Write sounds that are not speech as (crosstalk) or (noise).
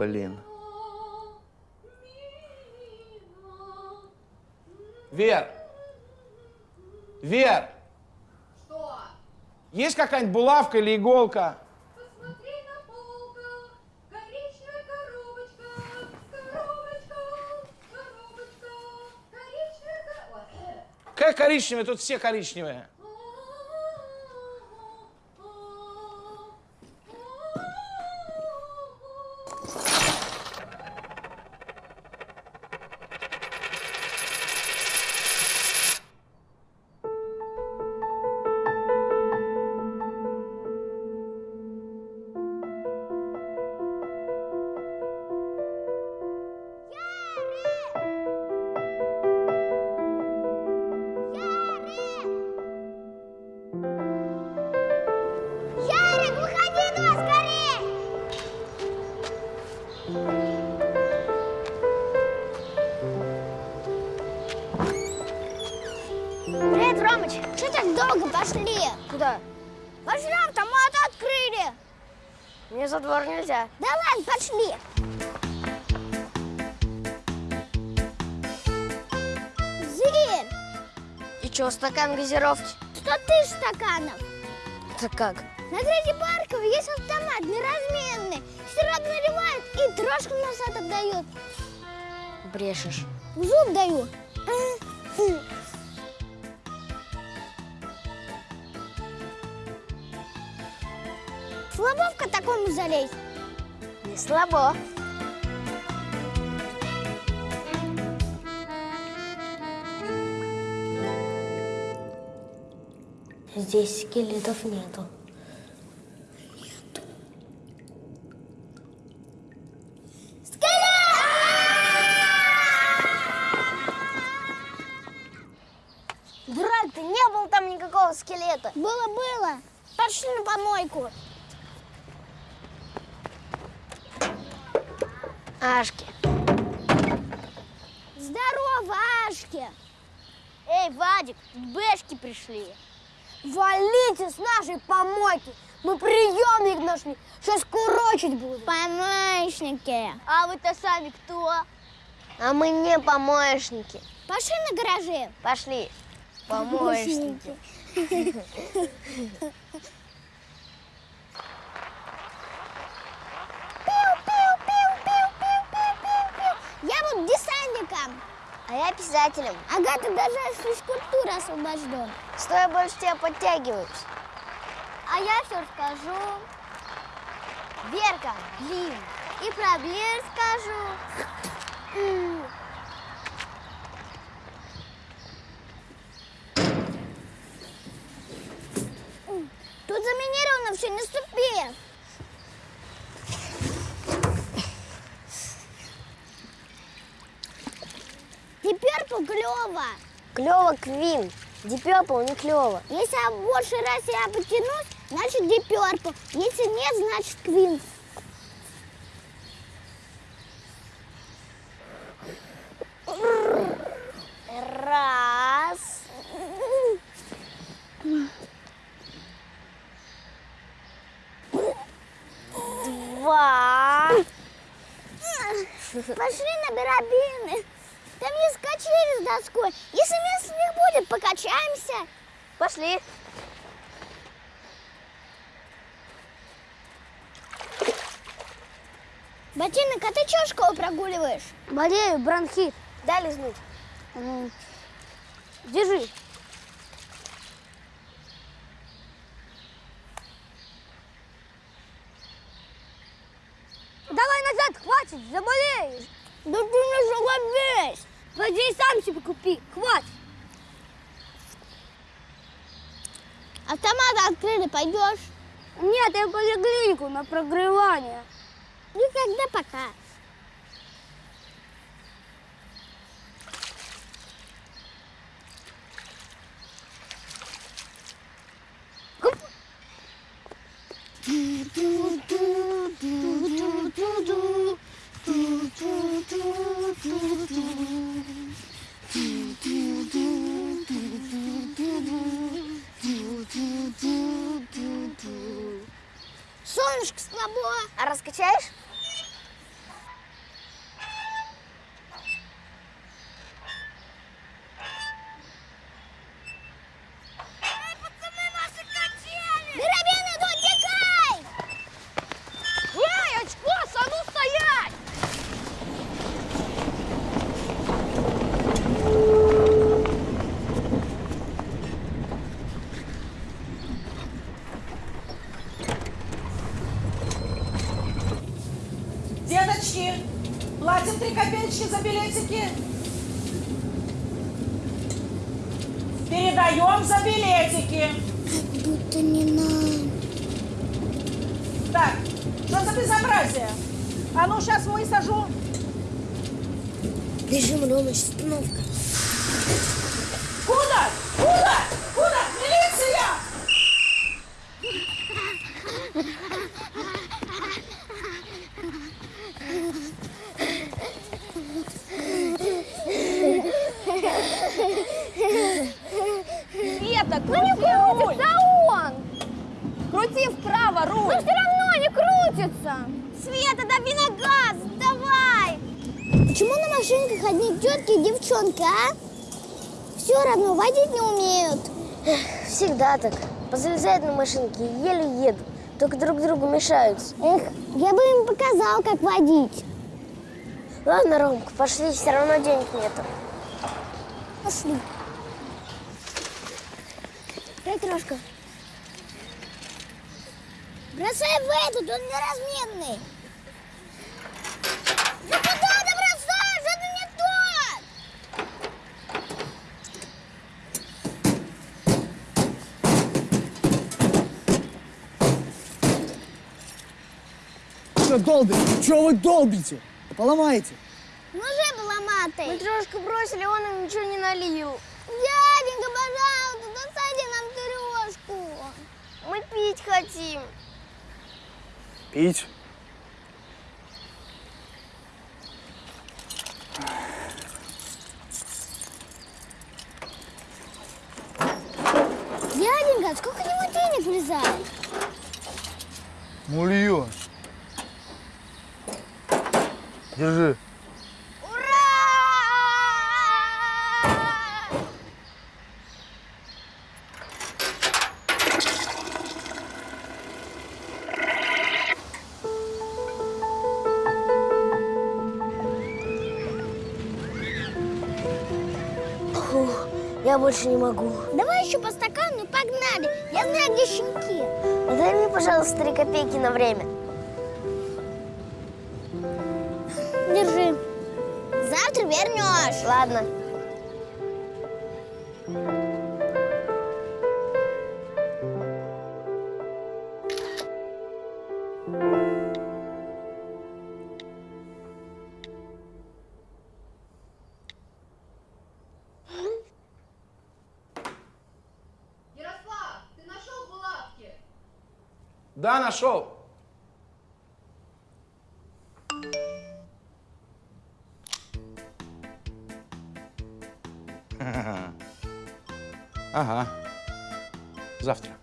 Блин. Вер! Вер! Что? Есть какая-нибудь булавка или иголка? Посмотри на полках. Коричневая коробочка. Коробочка. Коробочка. Коричневая коробочка. Какая коричневая? Тут все коричневые. За двор нельзя. Да ладно, пошли. Зверь, И чё, стакан газировки? сто тысяч стаканов. Это как? На Граде Баркова есть автомат неразменный. Сироп наливают и трошку назад отдают. Брешешь. В зуб даю. Слабовка такому залезть. Не слабо. Здесь скелетов нету. Дурак, ты не было там никакого скелета. Было, было. Пошли на помойку. Ашки. Здорово, Ашки. Эй, Вадик, бэшки пришли. Валите с нашей помойки. Мы приемник нашли. Сейчас курочить будем. Помощники. А вы-то сами кто? А мы не помощники. Пошли на гаражи. Пошли. (laughs) Помощники. (laughs) Я буду десантником. А я писателем. Ага, ты даже от физкультуры освобожден. Что я больше тебя подтягиваюсь? А я все расскажу. Верка, блин, и проблем скажу. Тут заминировано все, не ступи. Клево. Клево Квин. Purple не клево. Если я больше раз я потянусь, значит Purple. Если нет, значит Квин. Раз. Два. (laughs) Пошли на барабины. Там есть качели с доской. Если места не будет, покачаемся. Пошли. Ботинок, а ты чего школу прогуливаешь? Болею, бронхит. Дай лизнуть. Держи. Давай назад, хватит, заболеешь. Да ты не жалобись. И сам себе купи, хватит. Автомат открыли, пойдешь? Нет, я поликлинику на прогревание. Никогда пока. Солнышко слабо. А раскачаешь? Копеечки. Платим три копеечки за билетики. Передаем за билетики. Будто не нам. Так, что за безобразие? А ну, сейчас высажу. Бежим, Ромыч, остановка. Куда? Куда? Куда? Милиция! Света, крути руль! он! Крути вправо руль! Но все равно не крутится! Света, дави на газ! Давай! Почему на машинках одни тетки и девчонки, а? Все равно водить не умеют. Всегда так. Позалезают на машинки и еле едут. Только друг другу мешаются. Эх, я бы им показал, как водить. Ладно, Ромка, пошли, все равно денег нету. Пошли. Дай крошка. Бросай в этот, он неразменный. Да куда ты бросаешь? Это не тот! Что долбите? Чего вы долбите? Поломаете. Ну же поломатый. Мы трешку бросили, он им ничего не налил. Дяденька, пожалуйста, досади трешку. Мы пить хотим. Пить? Дяденька, сколько него денег влезает? Мульон. Держи. Я больше не могу. Давай еще по стакану и погнали. Я знаю, где щенки. Ну, Дай мне, пожалуйста, три копейки на время. Держи. Завтра вернешь. Ладно. Да, нашел. (laughs) Ага. Завтра.